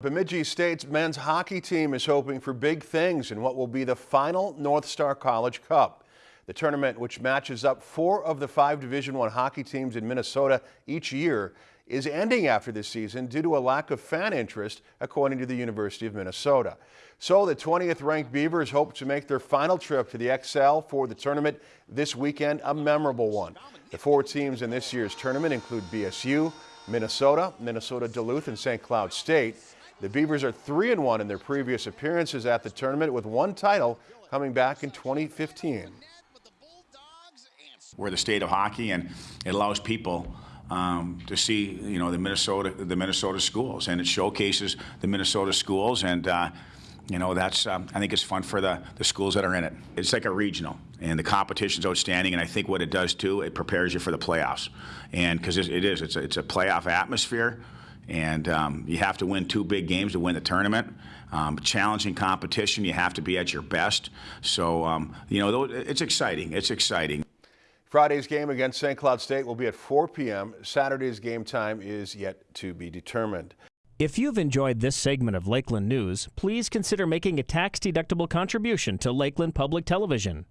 Bemidji State's men's hockey team is hoping for big things in what will be the final North Star College Cup. The tournament, which matches up four of the five Division I hockey teams in Minnesota each year, is ending after this season due to a lack of fan interest, according to the University of Minnesota. So the 20th ranked Beavers hope to make their final trip to the Xcel for the tournament this weekend a memorable one. The four teams in this year's tournament include BSU, Minnesota, Minnesota Duluth, and St. Cloud State. The Beavers are 3 and 1 in their previous appearances at the tournament with one title coming back in 2015. We're the state of hockey and it allows people um, to see, you know, the Minnesota the Minnesota schools and it showcases the Minnesota schools and uh, you know that's um, I think it's fun for the the schools that are in it. It's like a regional, and the competition's outstanding. And I think what it does too, it prepares you for the playoffs, and because it is, it's a, it's a playoff atmosphere and um, you have to win two big games to win the tournament. Um, challenging competition, you have to be at your best. So, um, you know, it's exciting. It's exciting. Friday's game against St. Cloud State will be at 4 p.m. Saturday's game time is yet to be determined. If you've enjoyed this segment of Lakeland News, please consider making a tax-deductible contribution to Lakeland Public Television.